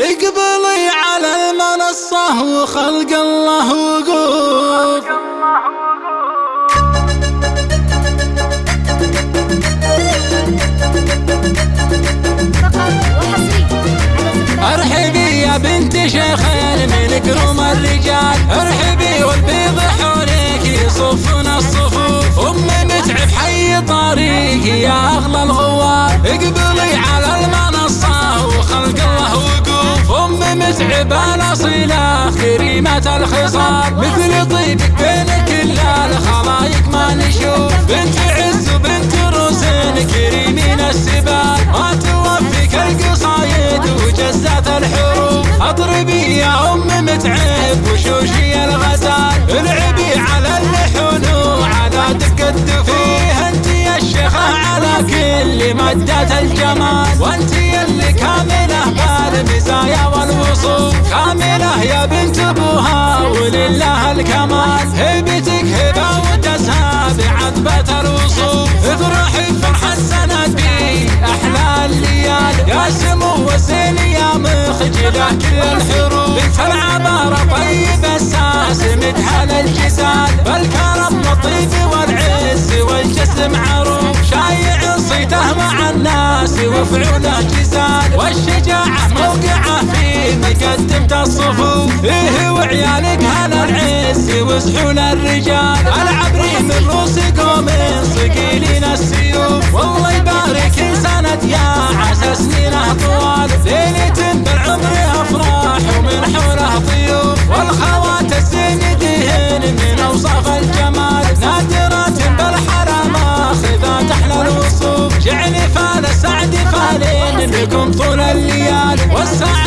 اقبلي على المنصة وخلق الله وقوف. ارحبي يا بنت شيخين من كروم الرجال. ارحبي والبيض حولك يصفون الصفوف ام متعب حي طريقي يا أغلى الغوار. اقبلي متعب الاصيلة كريمة الخصال. مثل طيبك بين كل الخلايق ما نشوف. بنت عز وبنت روسين كريمين السبال. ما توفيك القصايد وجزات الحروف اضربي يا أم متعب وشوشي الغزال. العبي على اللحون وعلى دق الدفوف انت يا الشيخة على كل مدة الجمال. وانت اللي كاملة بالمزايا يا بنت أبوها ولله الكمال. هبتك هبة ودسها بعتبة الوصول افرحي فرحة السند بي أحلى الليال. يا سمو وزين يا مخجلة كل الحروب بنت العبارة طيب الساس مدحل الجسال بالكرم والطيب والعز والجسم عروب شايع صيته مع الناس وفعوله جزال والشجاعة موقعة فيه وعيالك هلا العز وسحول الرجال. العبري من روس قوم صقيلين السيوف. والله يبارك سند يا عسى سنينه طوال ليلة بالعمر أفراح ومن حوله ضيوف والخوات الزين دهن من أوصاف الجمال. نادرات بالحرم اخذات أحلى الوصوف. جعل فال سعد فالين لكم طول الليالي والسعد